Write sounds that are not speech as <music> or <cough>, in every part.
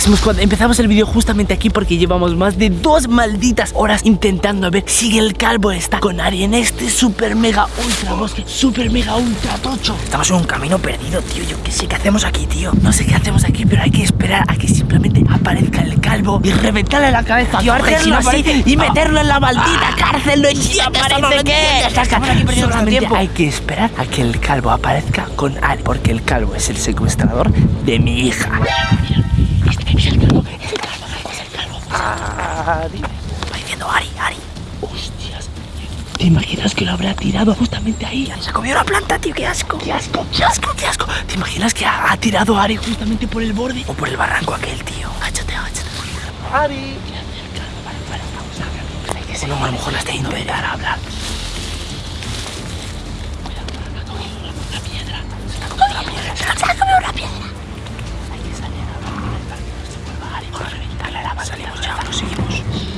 Squad, empezamos el vídeo justamente aquí porque llevamos más de dos malditas horas intentando ver si el calvo está con Ari en este super mega ultra bosque, super mega ultra tocho. Estamos en un camino perdido, tío. Yo qué sé qué hacemos aquí, tío. No sé qué hacemos aquí, pero hay que esperar a que simplemente aparezca el calvo y reventarle la cabeza. Tío, si no aparece- y meterlo en la maldita cárcel. No entiendes, aparece no nuestro Solamente tiempo. hay que esperar a que el calvo aparezca con Ari, porque el calvo es el secuestrador de mi hija. Es el calvo, es el calvo, es el calvo. Ari. Va diciendo Ari, Ari. Hostias. ¿Te imaginas que lo habrá tirado justamente ahí? Se comió una planta, tío, qué asco. Qué asco, qué asco, qué asco. ¿Te imaginas que ha, ha tirado a Ari justamente por el borde o por el barranco aquel, tío? Áchate, áchate. Ari. Vale, vale, vamos a ver. Hay que seguir. a lo mejor la está yendo a empezar a hablar. La piedra. Se ha comido la piedra. Se ha comido una piedra. Hay que salir a ver para que no se vuelva Ari. Mano. Salimos ya, lo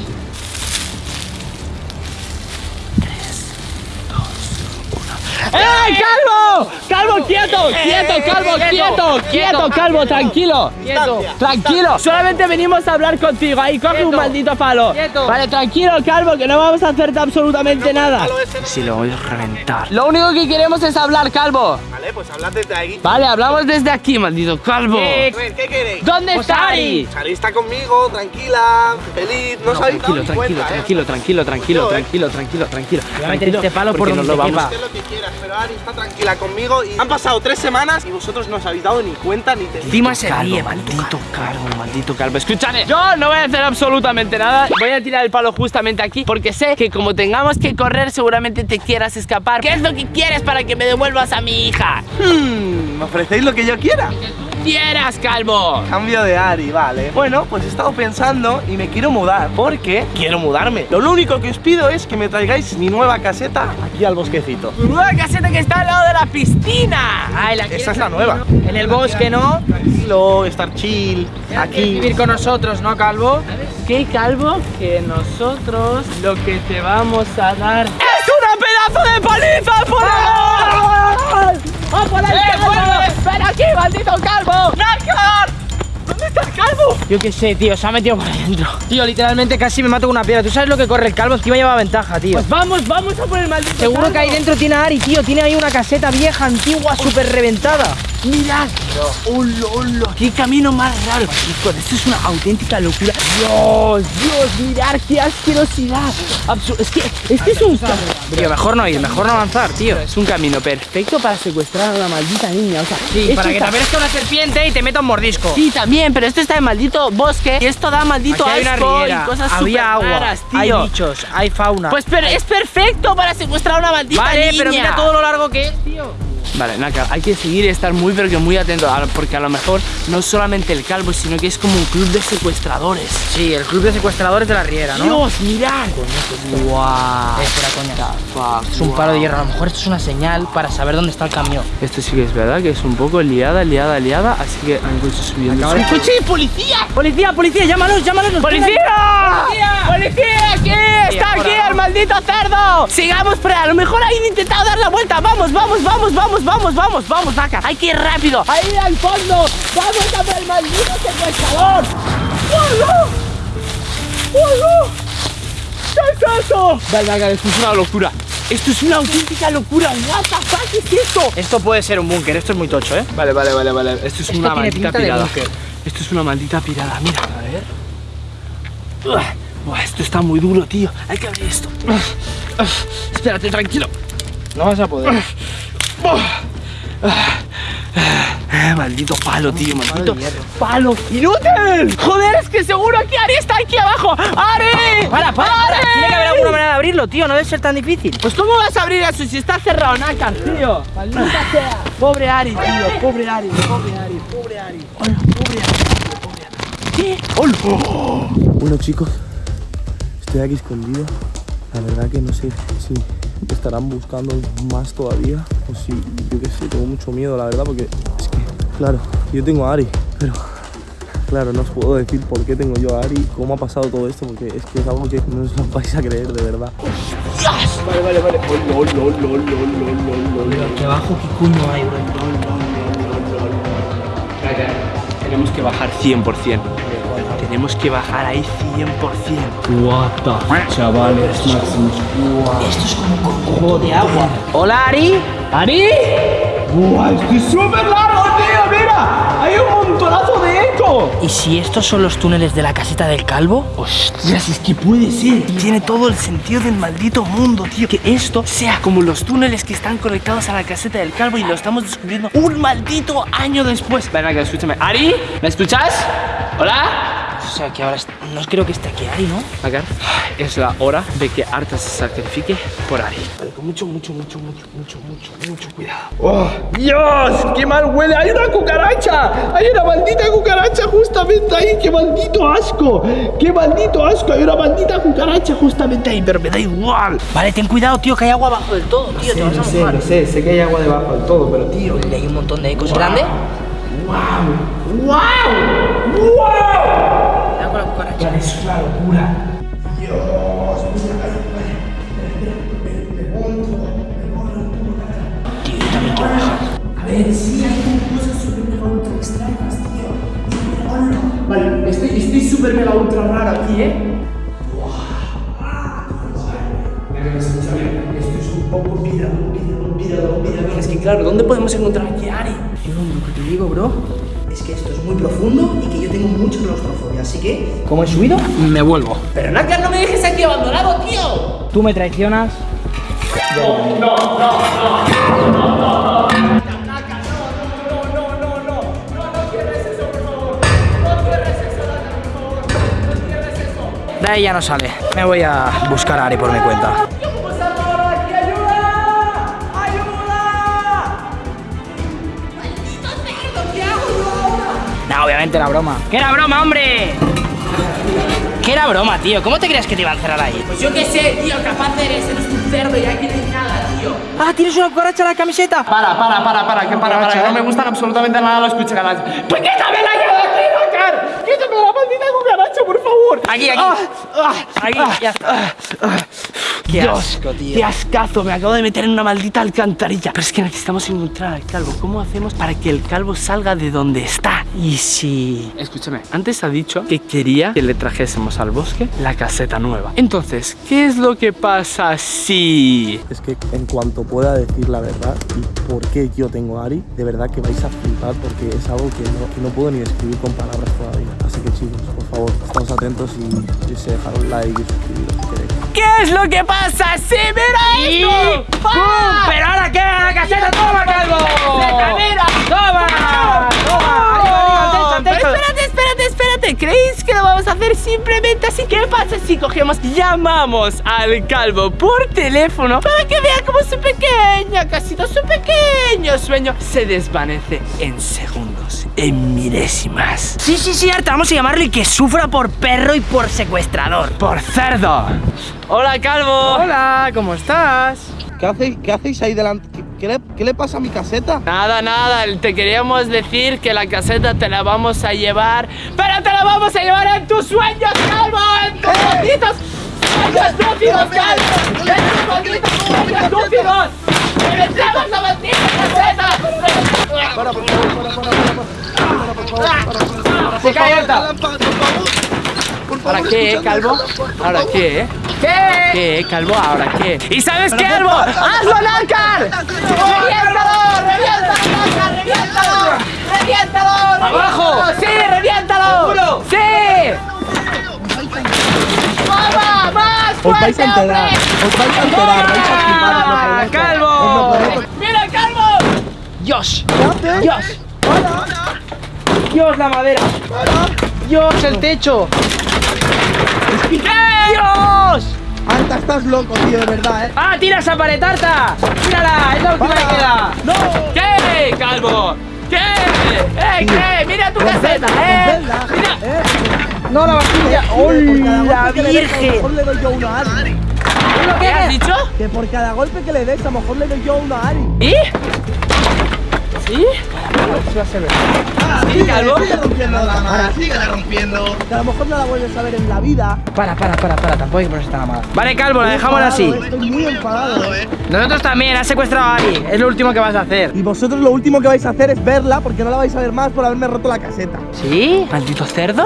¡Eh, calvo! ¡Calvo, quieto! ¡Quieto, calvo, quieto! ¡Quieto, calvo, tranquilo! Quieto. Tranquilo, solamente venimos a hablar contigo. Ahí coge un maldito palo. Quieto. Vale, tranquilo, calvo, que no vamos a hacerte absolutamente nada. Sí, lo voy a reventar. Lo único que queremos es hablar, calvo. Vale, pues hablad desde ahí. Vale, hablamos desde aquí, maldito calvo. Eh, A ¿qué queréis? ¿Dónde está Ari. Ari? Está conmigo, tranquila, feliz, no, os habéis dado Tranquilo, tranquilo, ¿eh? tranquilo, tranquilo, tranquilo, ¿eh? tranquilo, tranquilo, tranquilo. Voy a meter este palo por porque donde nos lo vamos. Pero Ari está tranquila conmigo y han pasado tres semanas y vosotros no os habéis dado ni cuenta ni te Encima se Calvo, ríe, maldito calvo, maldito calvo. Escúchame, yo no voy a hacer absolutamente nada. Voy a tirar el palo justamente aquí porque sé que como tengamos que correr, seguramente te quieras escapar. ¿Qué es lo que quieres para que me devuelvas a mi hija? Hmm, ¿Me ofrecéis lo que yo quiera? ¡Quieras, calvo! Cambio de Ari, vale. Bueno, pues he estado pensando y me quiero mudar porque quiero mudarme. Lo único que os pido es que me traigáis mi nueva caseta aquí al bosquecito. Tu nueva caseta que está al lado de la piscina. Ay, la Esa es la nueva. En el bosque, ¿no? Tranquilo, estar chill, aquí. vivir con nosotros, ¿no, Calvo? ¿Qué, calvo? Que nosotros lo que te vamos a dar es una pedazo de paliza por ahí. ¡Ah, por ahí, calvo! ¡Ven aquí, maldito calvo! ¡Nácar! ¿Dónde está el calvo? Yo qué sé, tío, se ha metido por adentro. Tío, literalmente casi me mato con una piedra. ¿Tú sabes lo que corre el calvo? Es que iba a llevar ventaja, tío. Pues vamos, vamos a por el maldito Seguro calvo. que ahí dentro tiene a Ari, tío. Tiene ahí una caseta vieja, antigua, súper reventada. Mirad, hola, hola, qué camino más raro. Chicos, esto es una auténtica locura. Dios, Dios, mirad qué asquerosidad. Absu- es que este es un Tío, mejor no ir, mejor no avanzar, tío. es un camino perfecto para secuestrar a una maldita niña. O sea, Sí, para que te aparezca una serpiente y te meta un mordisco. Sí, también, pero esto está en maldito bosque y esto da maldito Aquí hay una asco y cosas había agua, raras, hay tío. bichos, hay fauna. Pues pero es perfecto para secuestrar a una maldita vale, niña. pero mira todo lo largo que es, tío. Vale, Naka, hay que seguir y estar muy pero que muy atento porque a lo mejor no es solamente el calvo, sino que es como un club de secuestradores. Sí, el club de secuestradores de la riera, ¿no? Dios, mirad. Guau. Eh, espera, coña. Es un palo de hierro. A lo mejor esto es una señal para saber dónde está el camión. Esto sí que es verdad que es un poco liada, liada, liada, así que han coche subiendo. De- ¡Coche de policía! ¡Policía, policía! ¡Llámalos, llámalos! nos ¡Policía! ¡Policía! ¡Policía! ¡Aquí! ¡Está aquí el maldito cerdo! Sigamos, pero a lo mejor han intentado dar la vuelta. ¡Vamos, vamos, vamos, vamos, vamos, vamos, vamos, Naka! ¡Hay que ir rápido! ¡Ahí al fondo! ¡Vamos a el maldito secuestrador! ¡Hola! ¡Hola! ¿Qué es eso? Vale, Naka, esto es una locura. Esto es una auténtica locura. What the fuck es esto? Esto puede ser un búnker, esto es muy tocho, ¿eh? Vale, vale, vale, vale. Esto es Esto una maldita pirada. Esto es una maldita pirada, mira. A ver. Uah, buah, esto está muy duro, tío. Hay que abrir esto. Espérate, tranquilo. No vas a poder. Eh, maldito palo, tío, maldito de hierro. palo. ¡Inútil! ¡Joder, es que seguro que Ari está aquí abajo! ¡Ari! Para, para, para. ¡Ari! Tiene que haber alguna manera de abrirlo, tío. No debe ser tan difícil. Pues ¿cómo vas a abrir eso si está cerrado, Nácar, tío? Maldita <laughs> sea. Pobre Ari, tío. Pobre Ari, pobre Ari, pobre Ari. Hola, pobre Ari, pobre Ari. ¿Qué? ¡Hola! Bueno chicos, estoy aquí escondido. La verdad que no sé si estarán buscando más todavía o si, yo qué sé, tengo mucho miedo la verdad porque es que, claro, yo tengo a Ari, pero claro, no os puedo decir por qué tengo yo a Ari, cómo ha pasado todo esto porque es que es algo que no os lo vais a creer de verdad. Vale, vale, vale. Oh, lol, lol, lol, lol, lol, lol, lol. Aquí abajo, ¿qué coño hay, bro? Tenemos que bajar 100%. Tenemos que bajar ahí 100%. What the chavales, Maximus. Esto es como un conjunto de agua. Hola, Ari. ¿Ari? ¡Guau! ¡Esto es súper largo, tío! ¡Mira! ¡Hay un montonazo de eco! ¿Y si estos son los túneles de la caseta del calvo? Hostias, es que puede ser. Tiene todo el sentido del maldito mundo, tío. Que esto sea como los túneles que están conectados a la caseta del calvo y lo estamos descubriendo un maldito año después. Venga, que escúchame. ¿Ari? ¿Me escuchas? ¿Hola? O sea, que ahora no creo que esté aquí Ari, ¿no? Agar, es la hora de que Arta se sacrifique por Ari. Vale, con mucho, mucho, mucho, mucho, mucho, mucho, mucho cuidado. ¡Oh, Dios! ¡Qué mal huele! ¡Hay una cucaracha! ¡Hay una maldita cucaracha justamente ahí! ¡Qué maldito asco! ¡Qué maldito asco! Hay una maldita cucaracha justamente ahí, pero me da igual. Vale, ten cuidado, tío, que hay agua abajo del todo, tío. te vas a mojar. sé, sé que hay agua debajo del todo, pero tío. Y hay un montón de ecos. ¿Grande? ¡Wow! ¡Wow! ¡Wow! Con la cucaracha. Es una locura. Tío, yo también quiero bajar. Vale, estoy, estoy súper mega ultra raro aquí, ¿eh? Esto es un poco vida, vida, vida, vida. Es que claro, ¿dónde podemos encontrar aquí a Ari? Yo lo que te digo, bro, es que esto es muy profundo y que yo tengo mucha claustrofobia, así que... ¿Cómo he subido? Me vuelvo. Pero Nakar, no me dejes aquí abandonado, tío. Tú me traicionas. De ahí ya no sale. Me voy a buscar a Ari por mi cuenta. No, obviamente era broma. ¿Qué era broma, hombre? ¿Qué era broma, tío? ¿Cómo te creías que te iba a encerrar ahí? Pues yo qué sé, tío, capaz eres, eres un cerdo y aquí no hay nada, tío. Ah, ¿tienes una cucaracha en la camiseta? Para, para, para, para, que para, para, que no me gustan absolutamente nada los cucharadas. ¡Pues quítame la de aquí, Dakar! ¡Quítame la maldita cucaracha, por favor! Aquí, aquí. Aquí, ya está. Qué asco, tío. ¡Qué ascazo! Me acabo de meter en una maldita alcantarilla. Pero es que necesitamos encontrar al calvo. ¿Cómo hacemos para que el calvo salga de donde está? Y si... Escúchame, antes ha dicho que quería que le trajésemos al bosque la caseta nueva. Entonces, ¿qué es lo que pasa si... Es que en cuanto pueda decir la verdad y por qué yo tengo a Ari, de verdad que vais a flipar porque es algo que no, que no puedo ni describir con palabras todavía. Así que chicos, por favor, estamos atentos y, y se dejar un like y suscribiros si queréis. ¿Qué es lo que pasa? ¡Sí, mira esto! ¡Pum! ¿Pero ahora qué? ¡A la caseta! ¡Toma, calvo! mira! ¡Toma! ¡Toma! Espérate, espérate, espérate. ¿Creéis que lo vamos a hacer simplemente así? ¿Qué pasa si cogemos, llamamos al calvo por teléfono para que vea cómo su pequeña casita, su pequeño sueño se desvanece en segundos, en milésimas? Sí, sí, sí, Arta, vamos a llamarle que sufra por perro y por secuestrador. ¡Por cerdo! ¡Hola, Calvo! Hola, ¿cómo estás? ¿Qué hacéis, qué hacéis ahí delante? ¿Qué, le, qué le pasa a mi caseta? Nada, nada, te queríamos decir que la caseta te la vamos a llevar, pero te la vamos a llevar en tus sueños, Calvo, en tus malditos sueños lúcidos, Calvo, en tus malditos sueños lúcidos. ¡Regresamos la maldita caseta! ¡Se cae alta! ¿Ahora qué, eh, Calvo? ¿Ahora qué, eh? ¿Qué? ¿Qué, eh, Calvo? ¿Ahora qué? ¿Y sabes qué, Calvo? ¡Hazlo, Nácar! ¡Reviéntalo! ¡Reviéntalo, Nácar! ¡Reviéntalo! ¡Reviéntalo! ¡Abajo! ¡Sí, reviéntalo! ¡Sí! ¡Vamos! ¡Más Os vais a enterar, os vais a enterar, vais a flipar, os lo ¡Ah, prometo, Calvo! ¡Mira, Calvo! Dios. Dios. Dios, la madera. Dios, el techo. Dios. Anta, estás loco, tío, de verdad, eh. ¡Ah, tira esa pared, Tarta! ¡Tírala! ¡Es la última que queda! ¿Qué, Calvo? ¿Qué? ¡Eh, qué! ¡Mira tu caseta, eh! ¡Mira! eh. ¡No, la vajilla! ¡Hola, virgen! mejor le doy yo uno a Ari. ¿Qué has dicho? Que por cada golpe que le des, a lo mejor le doy yo uno a Ari. ¿Y? ¿Sí? ¿Sí, calvo? Síguela rompiendo. Que a lo mejor no la vuelves a ver en la vida. Para, para, para, para, tampoco hay que ponerse tan amada. Vale, calvo, la dejamos así. Estoy muy enfadado, eh. Nosotros también, has secuestrado a Ari. Es lo último que vas a hacer. Y vosotros lo último que vais a hacer es verla porque no la vais a ver más por haberme roto la caseta. ¿Sí? ¿Maldito cerdo?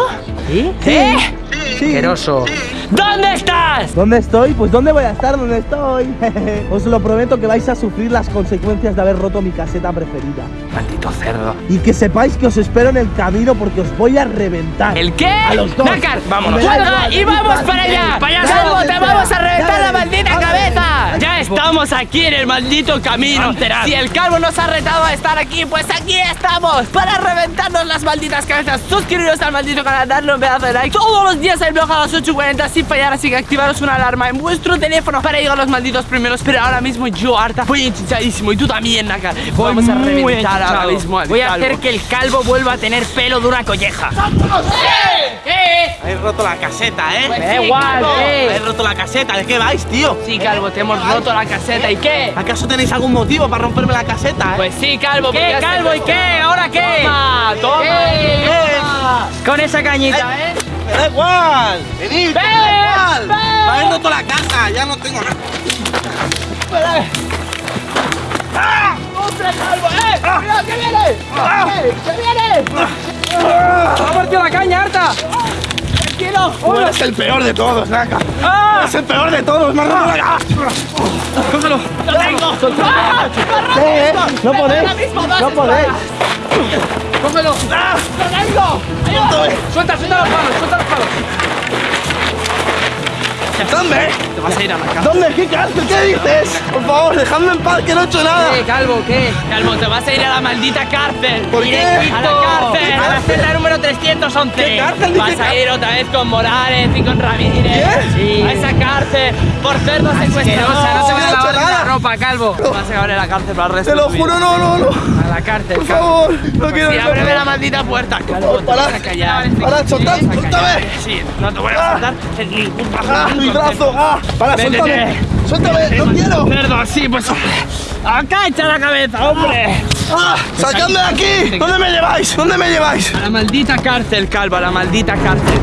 ¿Sí? ¿Eh? Sí. Asqueroso. ¿Dónde estás? ¿Dónde estoy? Pues ¿dónde voy a estar? ¿Dónde estoy? <laughs> Os lo prometo que vais a sufrir las consecuencias de haber roto mi caseta preferida. Maldito cerdo. Y que sepáis que os espero en el camino porque os voy a reventar. ¿El qué? A los dos. Nácar, vámonos. ¡Cuelga y vamos para allá! ¡Payaso! ¡Calvo, te vamos a reventar la maldita cabeza! Ya estamos aquí en el maldito camino. Si el calvo nos ha retado a estar aquí, pues aquí estamos para reventarnos las malditas cabezas. Suscribiros al maldito canal, darle un pedazo de like. Todos los días el blog a las 8.40 sin fallar, así que activaros una alarma en vuestro teléfono para llegar a los malditos primeros. Pero ahora mismo yo, harta, voy hinchadísimo y tú también, Nácar. Vamos a reventar ahora mismo al Voy a calvo. hacer que el calvo vuelva a tener pelo de una colleja. Habéis roto la caseta, ¿eh? Me da igual, Habéis eh. roto la caseta, ¿de qué vais, tío? Sí, calvo, te hemos roto la caseta. ¿Y qué? ¿Acaso tenéis algún motivo para romperme la caseta, eh? Pues sí, calvo. ¿Qué, calvo? ¿Y qué? ¿Ahora qué? Toma, toma. ¿Qué? toma. Con esa cañita, ¿eh? ¡Me da igual! ¡Venid! ¡Me da igual! Me habéis roto la casa, ya no tengo nada. ¡Ostras, calvo! ¡Eh! ¡Cuidado, que viene! ¡Eh, ¡Que viene! ¡Ha partido la caña, harta! ¡Tranquilo! Tú eres el peor de todos, Naka. ¡Ah! Eres el peor de todos, me casa. ¡Cógelo! ¡Lo tengo! ¡Ah! ¿Qué? No ¡Me podéis. No podéis. ¡Cógelo! ¡Ah! ¡Lo tengo! ¡Suelta, suelta los palos! ¡Suelta los palos! ¿Dónde? Te vas a ir a la casa. ¿Dónde? ¿Qué cárcel? ¿Qué dices? Por favor, dejadme en paz, que no he hecho nada. ¿Qué, calvo? ¿Qué? Calvo, te vas a ir a la maldita cárcel. ¿Por qué? A la cárcel. A la celda número 311. ¿Qué cárcel? Vas Dice a ir otra vez con Morales y con Ramírez. Sí. A esa cárcel por cerdo secuestrador. Asquerosa, no te voy a no he hecho lavar la ropa, calvo. Vas a acabar en la cárcel para el resto Te lo juro, no, no, no. A la cárcel, Por calvo. favor, no quiero Sí, ábreme la maldita puerta, calvo. Te vas Parad, a callar. parad, soltad, vas callar. Sí, no te voy a soltar en ningún Ah, mi brazo. Ah, para, suéltame. Suéltame, no quiero. Cerdo, sí, pues. Acá echa la cabeza, hombre. Ah, sacadme de aquí. ¿Dónde me lleváis? ¿Dónde me lleváis? A la maldita cárcel, calvo, a la maldita cárcel.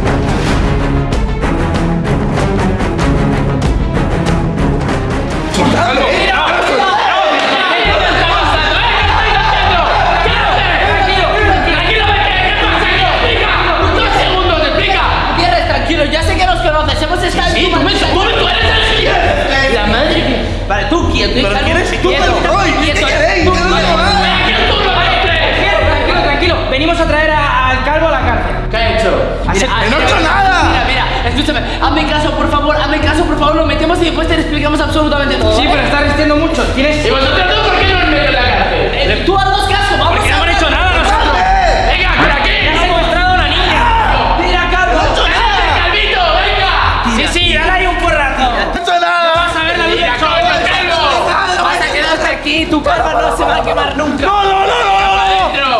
Se va a quemar nunca. No, no, no, no, no, no, no,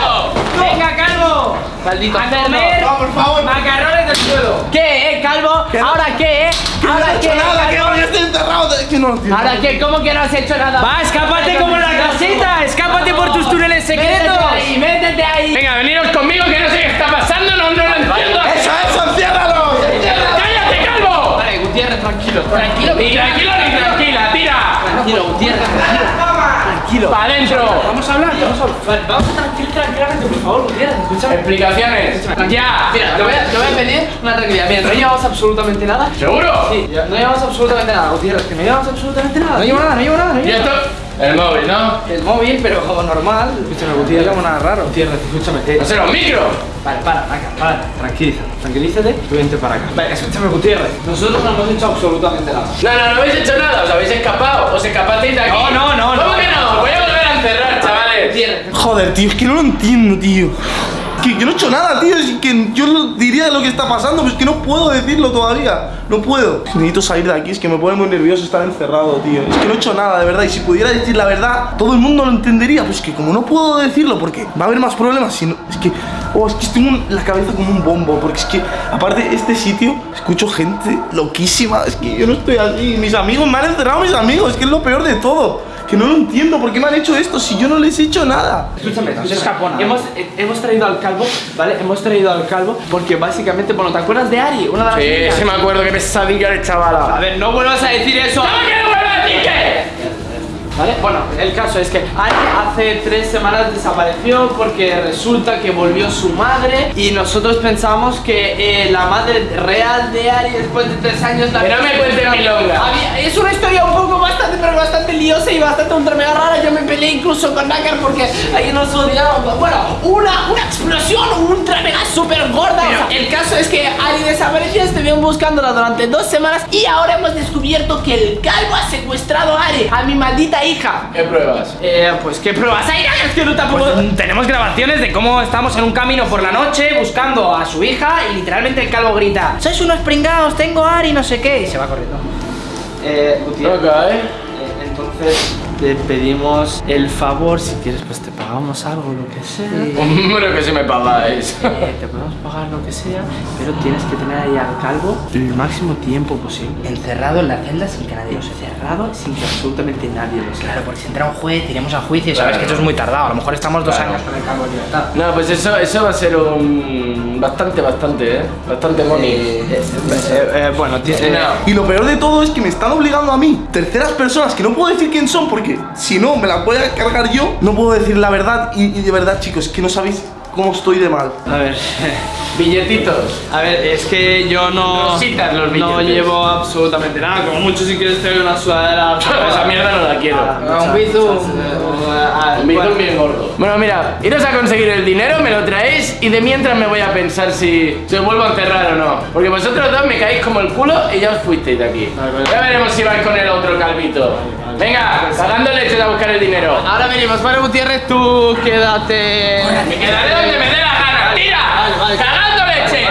no. Venga, calvo. Maldito A comer No, por favor. macarrones del suelo. ¿Qué, eh, Calvo? ¿Ahora qué, eh? No ¿Ahora he qué, hecho nada, que yo estoy enterrado. de- Que no lo entiendo. ¿Ahora qué? ¿Cómo que no has hecho nada? Va, escápate como en la casita. Escápate por tus túneles secretos. Métete ahí, métete ahí. Venga, veniros conmigo que no sé qué está pasando, no, no lo entiendo. Eso, eso, enciérralo. ¡Cállate, calvo! Gutiérrez, tranquilo. Tranquilo, Ni tranquilo ni tranquila, tira. Tranquilo, Gutiérrez, tranquilo. Tranquilo. ¡Para adentro! Vamos a hablar, vamos a hablar. Vamos a tranquilo, tranquilamente, por favor, Gutiérrez, escúchame. Explicaciones. Ya. Mira, te voy, a, te voy a pedir una tranquilidad. Mira, no llevamos absolutamente nada. ¿Seguro? Sí, no llevamos absolutamente nada, Gutiérrez, que no llevamos absolutamente nada. No llevo nada, no llevo nada. No llevo esto. El móvil, ¿no? El móvil, pero como normal. Escúchame, Gutiérrez, no llevo nada raro. Gutiérrez, escúchame. eh, No será un micro. Vale, para, acá, para, tranquilízate, tranquilízate, tú vente para acá. Vale, escúchame, Gutiérrez. Nosotros no hemos hecho absolutamente nada. No, no, no habéis hecho nada, os habéis escapado. Os escapasteis de aquí. No, no, no, ¿Cómo no. que no? Voy a volver a encerrar, chavales. Joder, tío, es que no lo entiendo, tío. Que, que no he hecho nada, tío. Es que yo diría lo que está pasando, pero es que no puedo decirlo todavía. No puedo. Necesito salir de aquí, es que me pone muy nervioso estar encerrado, tío. Es que no he hecho nada, de verdad. Y si pudiera decir la verdad, todo el mundo lo entendería. Pues que como no puedo decirlo, porque va a haber más problemas. Si no, es que, oh, es que tengo la cabeza como un bombo. Porque es que, aparte, este sitio, escucho gente loquísima. Es que yo no estoy así. Mis amigos me han encerrado, mis amigos. Es que es lo peor de todo. Que no lo entiendo, ¿por qué me han hecho esto si yo no les he hecho nada? Escúchame, escúchame. Hemos, eh, hemos traído al calvo, ¿vale? Hemos traído al calvo porque básicamente, bueno, ¿te acuerdas de Ari? Una de las Sí, niñas? sí me acuerdo que pesadilla de chavala. A ver, no vuelvas a decir eso. ¿Cómo que no vuelvo a decir qué? ¿Vale? Bueno, el caso es que Ari hace tres semanas desapareció porque resulta que volvió su madre y nosotros pensamos que eh, la madre real de Ari después de tres años la Pero no me cuentes milonga. Es una historia un poco bastante, pero bastante liosa y bastante ultra mega rara. Yo me peleé incluso con Nakar porque ahí nos odiábamos. Bueno, una, una explosión ultra mega super gorda. O sea, el caso es que Ari desapareció, estuvieron buscándola durante dos semanas y ahora hemos descubierto que el calvo ha secuestrado a A mi maldita hija. ¿Qué pruebas? Eh, pues qué pruebas hay, es que no tampoco. Pues, tenemos grabaciones de cómo estamos en un camino por la noche buscando a su hija y literalmente el calvo grita Sois unos pringados, tengo Ari, no sé qué Y se va corriendo Eh, Gutiérrez, Ok. eh, entonces te pedimos el favor, si quieres, pues te pagamos algo, lo que sea. Hombre, que si me pagáis. Eh, te podemos pagar lo que sea, pero tienes que tener ahí al calvo el máximo tiempo posible. Encerrado en la celda sin que nadie lo sepa Cerrado sin que absolutamente nadie lo sepa. Claro, porque si entra un juez, iremos a juicio Sabes Claro. que eso es muy tardado, a lo mejor estamos dos Claro. años con el calvo en libertad No, pues eso, eso va a ser un... Bastante, bastante, ¿eh? Bastante money. Eh, eh, bueno, ti- eh, No. Y lo peor de todo es que me están obligando a mí, terceras personas, que no puedo decir quién son porque si no me la voy a cargar yo, no puedo decir la verdad. Y, y de verdad, chicos, que no sabéis cómo estoy de mal. a ver. <laughs> Billetitos. A ver, es que yo no. Rositas los No llevo absolutamente nada. Como mucho, si quieres, te doy una sudadera. <laughs> Esa mierda no la quiero. Ah, Un bizum. ah, Un bizum bueno. bien gordo. Bueno, mira, iros a conseguir el dinero, me lo traéis y de mientras me voy a pensar si se os vuelvo a encerrar o no. Porque vosotros dos me caéis como el culo y ya os fuisteis de aquí. Ya veremos si vais con el otro calvito. Venga, cagando leches a buscar el dinero. Ahora venimos, vale, Gutiérrez, tú quédate. Me quedaré donde me dé la gana. ¡Tira! ¡Cagando leches!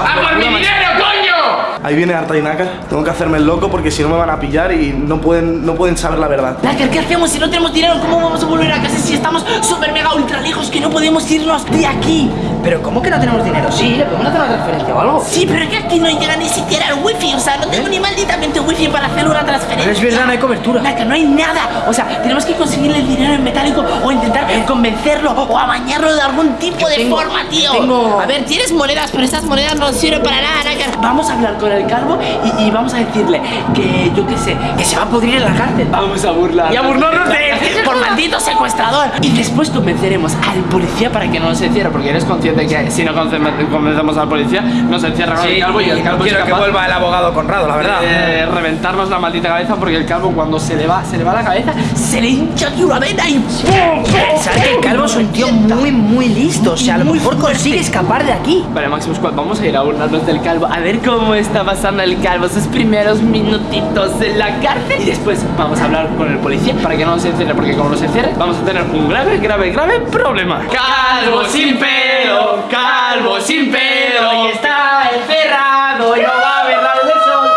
¡A por mi dinero, coño! Ahí viene Arta y Naka. Tengo que hacerme el loco porque si no me van a pillar y no pueden, no pueden saber la verdad. Nácar, ¿qué hacemos si no tenemos dinero? ¿Cómo vamos a volver a casa si estamos súper mega ultra lejos que no podemos irnos de aquí? Pero ¿cómo que no tenemos dinero? Sí, le podemos hacer una transferencia o algo Sí, pero es que aquí no llega ni siquiera el wifi. O sea, no tengo ni malditamente wifi para hacer una transferencia. Pero es verdad, no hay cobertura. Nácar, no hay nada. O sea, tenemos que conseguirle el dinero en metálico o intentar convencerlo o amañarlo de algún tipo de tengo- forma, tío. tengo- A ver, tienes monedas, pero estas monedas no sirven para nada, Nácar. Vamos a hablar con el calvo y, y vamos a decirle que, yo qué sé, que se va a pudrir en la cárcel. Vamos a burlar. Y a burlarnos de él por maldito secuestrador. Y después convenceremos al policía para que no nos encierre, porque eres consciente que si no conven- convencemos al policía, nos encierra con el calvo y el calvo es quiero que capaz vuelva el abogado Conrado, la verdad. de reventarnos la maldita cabeza, porque el calvo cuando se le va, se le va la cabeza, Se le hincha aquí una vena y ¡pum! Sabes que el calvo es un tío muy, muy listo O sea, a lo mejor consigue escapar de aquí. Vale, Maximus, vamos a ir a burlarnos del calvo A ver cómo está pasando el calvo Sus primeros minutitos en la cárcel Y después vamos a hablar con el policía Para que no nos encierre Porque como nos encierre Vamos a tener un grave, grave, grave problema. Calvo sin pelo Calvo sin pelo Y está encerrado Y no va a ver la luz del sol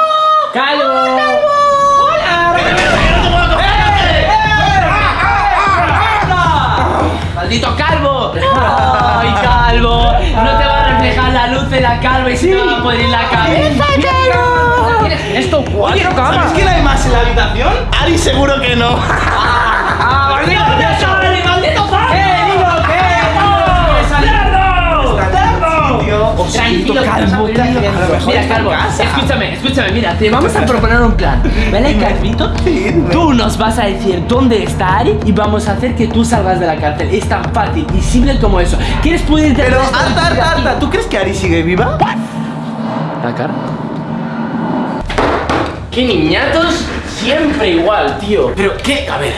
Calvo ¡Maldito calvo! ¡Ay, calvo! No te va a reflejar la luz de la calva y se te va a poder ir la cabeza. Esto cuatro camas ¿Sabes quién hay más en la habitación? Ari seguro que no. ¡Ah, maldito Tranquilo, calvo, Mira, Calvo, escúchame, escúchame, mira, te vamos a proponer un plan. ¿Vale, Calvito? Tú nos vas a decir dónde está Ari y vamos a hacer que tú salgas de la cárcel. Es tan fácil y simple como eso. ¿Quieres poder Pero, Arta, Arta, Arta, ¿tú crees que Ari sigue viva? La cara. ¡Qué niñatos! Siempre igual, tío. Pero, ¿qué? A ver.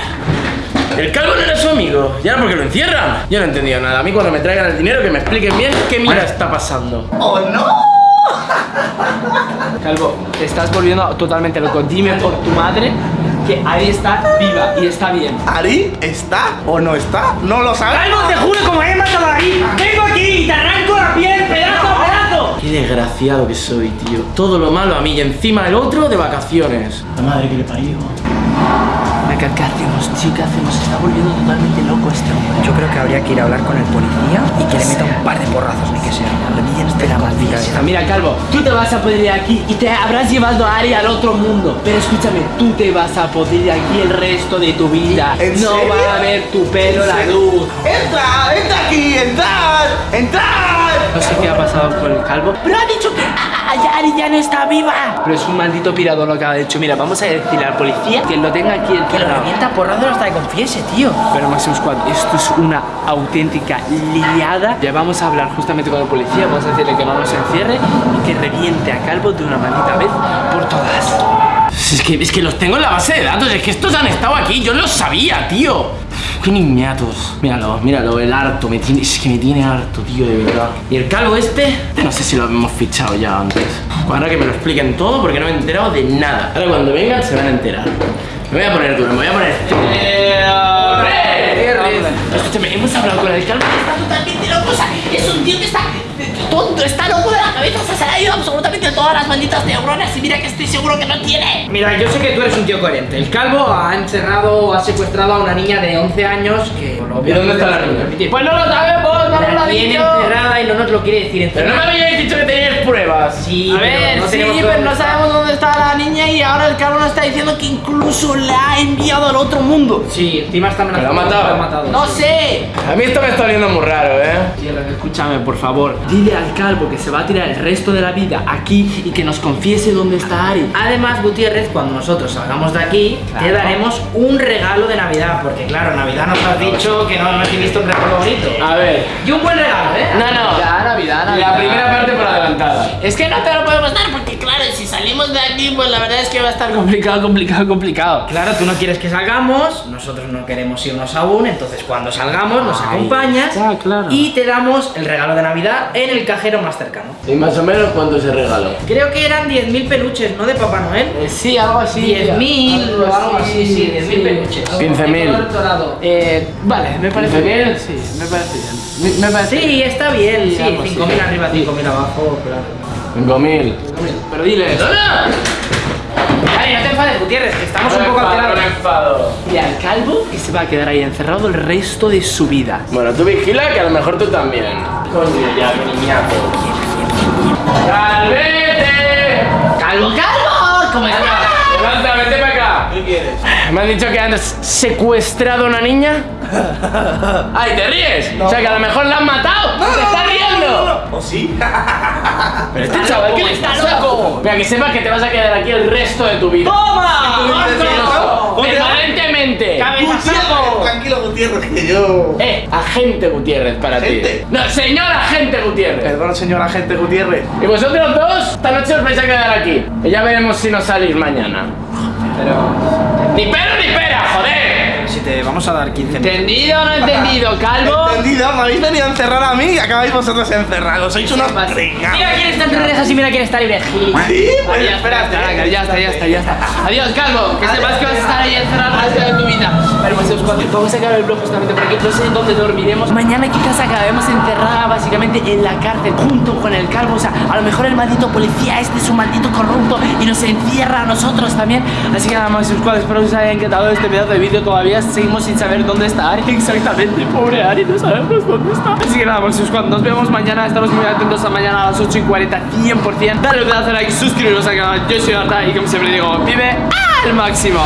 El calvo no era su amigo. ¿Y ahora por qué lo encierran? Yo no he entendido nada. A mí cuando me traigan el dinero que me expliquen bien qué mierda está pasando. ¡Oh, no! <laughs> Calvo, te estás volviendo totalmente loco. Dime por tu madre que Ari está viva y está bien. ¿Ari está o no está? ¿No lo sabes? Calvo, te juro, como he matado a Ari Vengo aquí y te arranco la piel pedazo a pedazo Qué desgraciado que soy, tío. Todo lo malo a mí y encima el otro de vacaciones. La madre que le parió. ¿Qué hacemos, tío? ¿Qué hacemos? Se está volviendo totalmente loco este hombre. Yo creo que habría que ir a hablar con el policía y que le meta un par de porrazos, ni que sea. Espera, maldita sea. Mira, Calvo, tú te vas a poder ir de aquí y te habrás llevado a Ari al otro mundo. Pero escúchame, tú te vas a poder ir de aquí el resto de tu vida. ¿En no serio? va a ver tu pelo la luz. ¡Entra! ¡Entra aquí! ¡Entrad! ¡Entrad! No sé qué ha pasado con el calvo. Pero ha dicho que está viva. Pero es un maldito pirado lo que ha hecho. Mira, vamos a decirle al policía que lo tenga aquí Que lo revienta porrazos hasta que confiese, tío. Pero Maximum Squad, esto es una auténtica liada. Ya vamos a hablar justamente con el policía, vamos a decirle que no nos encierre y que reviente a Calvo de una maldita vez por todas. Es que, es que los tengo en la base de datos, es que estos han estado aquí, yo los sabía, tío. Qué niñatos. Míralo, míralo, el harto, me tiene, es que me tiene harto, tío, de verdad. Y el calvo este, no sé si lo hemos fichado ya antes. Ahora que me lo expliquen todo porque no me he enterado de nada. Ahora cuando vengan se van a enterar. Me voy a poner duro, me voy a poner. ¡Eh, hombre! Escúchame, hemos hablado con el Calvo y está totalmente loco. O sea, es un tío que está tonto, está loco de la cabeza. Las malditas neuronas y mira que estoy seguro que no tiene. Mira, yo sé que tú eres un tío coherente. El calvo ha encerrado o ha secuestrado a una niña de 11 años que... por ¿Y dónde está la niña? Pues no lo sabemos, no nos lo ha dicho. encerrada y no nos lo quiere decir Pero no me encerrada. habíais dicho que teníais pruebas. Sí, A ver, no sí, pero no sabemos dónde está la niña y ahora el cabrón está diciendo que incluso la ha enviado al otro mundo. Sí, encima está amenazado. ¿Que lo ha matado? Lo ha matado. No sé. A mí esto me está oliendo muy raro, ¿eh? Tierra, escúchame, por favor. Dile al calvo que se va a tirar el resto de la vida aquí y que nos confiese dónde está Ari. Además, Gutiérrez, cuando nosotros salgamos de aquí, te daremos un regalo de Navidad. Porque, claro, Navidad nos has dicho que no hemos visto un regalo bonito. A ver. Y un buen regalo, ¿eh? No, no. Navidad, Navidad, La Navidad. primera parte por adelantada. Es que no te lo podemos dar porque, claro, si salimos de aquí, pues la verdad es que va a estar <laughs> complicado, complicado, complicado. Claro, tú no quieres que salgamos, nosotros no queremos irnos aún, entonces cuando salgamos nos acompañas está, claro. y te damos el regalo de Navidad en el cajero más cercano. ¿Y más o menos cuánto se regaló? Creo que eran 10.000 peluches, ¿no? De Papá Noel. Eh, sí, algo así. 10.000 o algo así, sí, 10.000 peluches. 15.000. dorado. Eh, vale, me parece 15.000. bien. Sí, me parece bien. Me, me parece Sí, está bien, sí, algo así. 5.000 arriba, 5.000 abajo, claro. 5.000. Pero dile eso. Vale, no te enfades, Gutiérrez, que estamos un poco No alterados. enfado. Dile al calvo que se va a quedar ahí encerrado el resto de su vida. Bueno, tú vigila que a lo mejor tú también. Coño, ya, niñato. ¡Calvete! ¡Calvo, calvo! ¿Cómo está? Levanta, vete para acá. ¿Qué quieres? Me han dicho que has secuestrado a una niña. <laughs> ¡Ay, te ríes! O sea que a lo mejor la han matado. ¡Te estás riendo! ¿O sí? <laughs> Pero este chaval, ¿qué le está loco. Mira, que sepas que te vas a quedar aquí el resto de tu vida. ¡Toma! ¡Permanentemente! Gutiérrez, Tranquilo, Gutiérrez, que yo... Eh, agente Gutiérrez para Agente. ti. No, señor agente Gutiérrez. Perdón, señor agente Gutiérrez. Y vosotros dos, esta noche os vais a quedar aquí. Y ya veremos si nos salís mañana. Pero ¡Ni joder! Si te vamos a dar 15.000. ¿Entendido o no entendido, calvo? Entendido, me habéis venido a encerrar a mí y acabáis vosotros encerrados. Sois unos pringados. Mira quién está entre rejas y mira quién está libre. Sí, pues Ya está, ya está, ya está, ya está. Adiós, calvo. Que sepas que vas a estar ahí encerrado el resto de tu vida. Pero pues, vamos a acabar el blog justamente por aquí. No sé dónde dormiremos. Mañana quizás acabemos encerrada básicamente en la cárcel junto con el calvo. O sea, a lo mejor el maldito policía este es un maldito corrupto y nos encierra a nosotros también. Así que nada más, espero que os haya encantado este pedazo de vídeo. Todavía seguimos sin saber dónde está Ari. <laughs> Exactamente, pobre Ari, no sabemos dónde está. Así que nada más, Squad, nos vemos mañana. Estamos muy atentos a mañana a las 8 y 40, 100%. Dale un like, suscribiros al canal. Yo soy Arta y como siempre digo, vive al máximo.